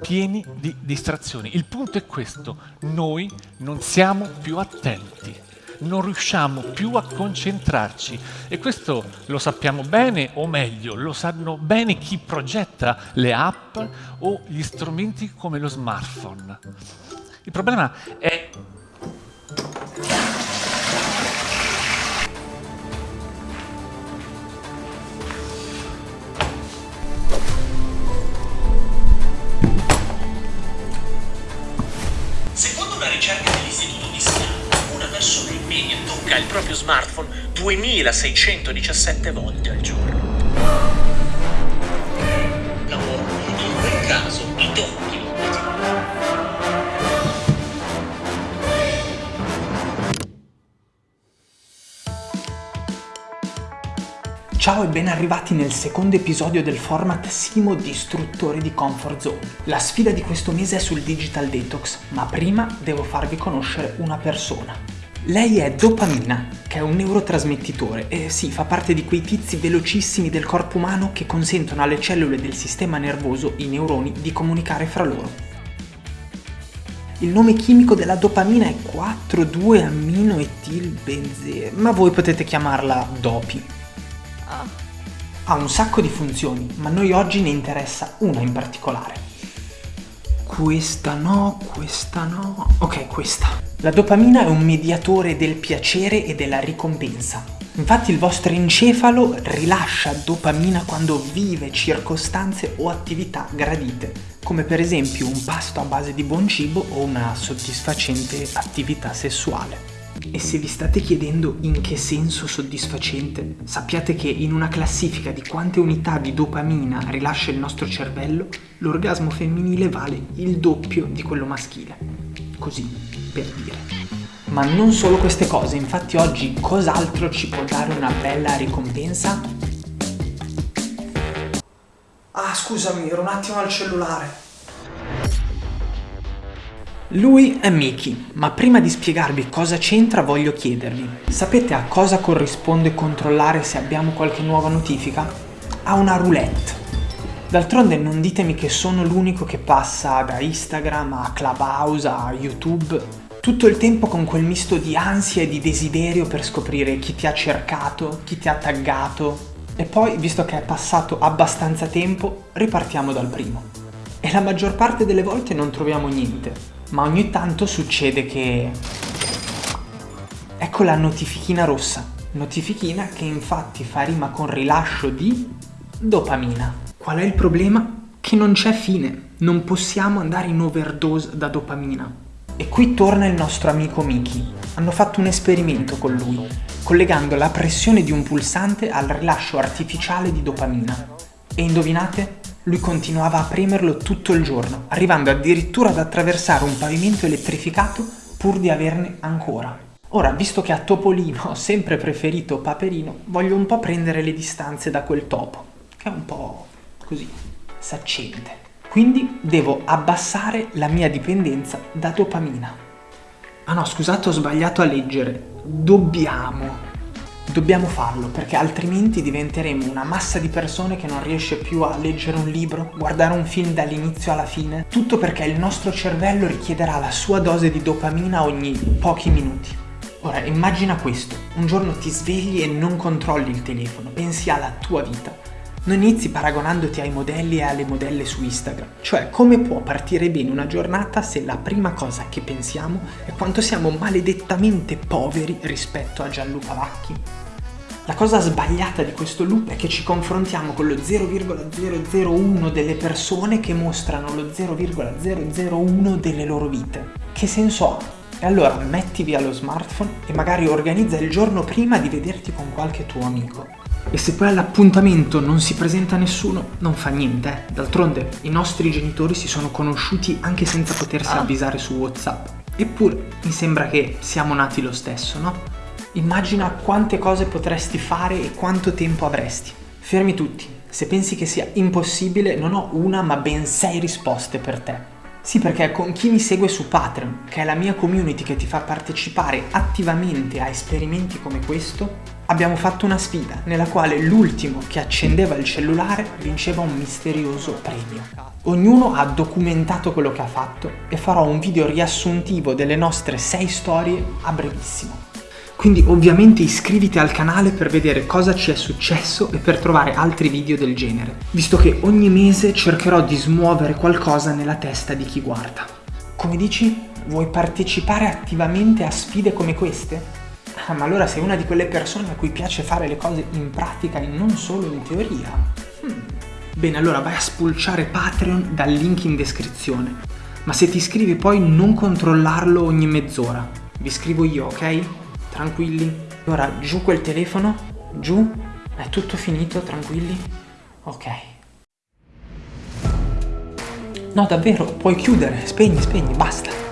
pieni di distrazioni. Il punto è questo, noi non siamo più attenti, non riusciamo più a concentrarci e questo lo sappiamo bene o meglio, lo sanno bene chi progetta le app o gli strumenti come lo smartphone. Il problema è tocca il proprio smartphone 2617 volte al giorno. In quel caso i tocchi Ciao e ben arrivati nel secondo episodio del format Simo Distruttore di Comfort Zone. La sfida di questo mese è sul Digital Detox, ma prima devo farvi conoscere una persona. Lei è dopamina, che è un neurotrasmettitore e sì, fa parte di quei tizi velocissimi del corpo umano che consentono alle cellule del sistema nervoso, i neuroni, di comunicare fra loro. Il nome chimico della dopamina è 4,2-amminoetilbenzene, ma voi potete chiamarla dopi. Ha un sacco di funzioni, ma noi oggi ne interessa una in particolare. Questa no, questa no... Ok, questa. La dopamina è un mediatore del piacere e della ricompensa. Infatti il vostro encefalo rilascia dopamina quando vive circostanze o attività gradite, come per esempio un pasto a base di buon cibo o una soddisfacente attività sessuale. E se vi state chiedendo in che senso soddisfacente, sappiate che in una classifica di quante unità di dopamina rilascia il nostro cervello, l'orgasmo femminile vale il doppio di quello maschile. Così, per dire. Ma non solo queste cose, infatti oggi cos'altro ci può dare una bella ricompensa? Ah, scusami, ero un attimo al cellulare. Lui è Miki, ma prima di spiegarvi cosa c'entra voglio chiedervi, sapete a cosa corrisponde controllare se abbiamo qualche nuova notifica? A una roulette. D'altronde non ditemi che sono l'unico che passa da Instagram a Clubhouse a YouTube tutto il tempo con quel misto di ansia e di desiderio per scoprire chi ti ha cercato, chi ti ha taggato e poi, visto che è passato abbastanza tempo, ripartiamo dal primo. E la maggior parte delle volte non troviamo niente, ma ogni tanto succede che... Ecco la notifichina rossa, notifichina che infatti fa rima con rilascio di dopamina. Qual è il problema? Che non c'è fine, non possiamo andare in overdose da dopamina. E qui torna il nostro amico Miki. Hanno fatto un esperimento con lui, collegando la pressione di un pulsante al rilascio artificiale di dopamina. E indovinate? Lui continuava a premerlo tutto il giorno, arrivando addirittura ad attraversare un pavimento elettrificato pur di averne ancora. Ora, visto che a Topolino ho sempre preferito Paperino, voglio un po' prendere le distanze da quel topo, che è un po' così, saccente. Quindi devo abbassare la mia dipendenza da dopamina. Ah no, scusate, ho sbagliato a leggere. Dobbiamo Dobbiamo farlo perché altrimenti diventeremo una massa di persone che non riesce più a leggere un libro, guardare un film dall'inizio alla fine, tutto perché il nostro cervello richiederà la sua dose di dopamina ogni pochi minuti. Ora immagina questo, un giorno ti svegli e non controlli il telefono, pensi alla tua vita. Non inizi paragonandoti ai modelli e alle modelle su Instagram, cioè come può partire bene una giornata se la prima cosa che pensiamo è quanto siamo maledettamente poveri rispetto a Gianluca Vacchi? La cosa sbagliata di questo loop è che ci confrontiamo con lo 0,001 delle persone che mostrano lo 0,001 delle loro vite. Che senso ha? E allora metti via lo smartphone e magari organizza il giorno prima di vederti con qualche tuo amico. E se poi all'appuntamento non si presenta nessuno, non fa niente. Eh. D'altronde i nostri genitori si sono conosciuti anche senza potersi ah. avvisare su WhatsApp. Eppure mi sembra che siamo nati lo stesso, no? Immagina quante cose potresti fare e quanto tempo avresti. Fermi tutti. Se pensi che sia impossibile, non ho una ma ben sei risposte per te. Sì, perché con chi mi segue su Patreon, che è la mia community che ti fa partecipare attivamente a esperimenti come questo, abbiamo fatto una sfida nella quale l'ultimo che accendeva il cellulare vinceva un misterioso premio. Ognuno ha documentato quello che ha fatto e farò un video riassuntivo delle nostre 6 storie a brevissimo. Quindi ovviamente iscriviti al canale per vedere cosa ci è successo e per trovare altri video del genere, visto che ogni mese cercherò di smuovere qualcosa nella testa di chi guarda. Come dici? Vuoi partecipare attivamente a sfide come queste? Ah, ma allora sei una di quelle persone a cui piace fare le cose in pratica e non solo in teoria. Hmm. Bene, allora vai a spulciare Patreon dal link in descrizione. Ma se ti iscrivi poi non controllarlo ogni mezz'ora. Vi scrivo io, ok? Tranquilli. Ora giù quel telefono, giù. È tutto finito, tranquilli? Ok. No, davvero, puoi chiudere, spegni, spegni, basta.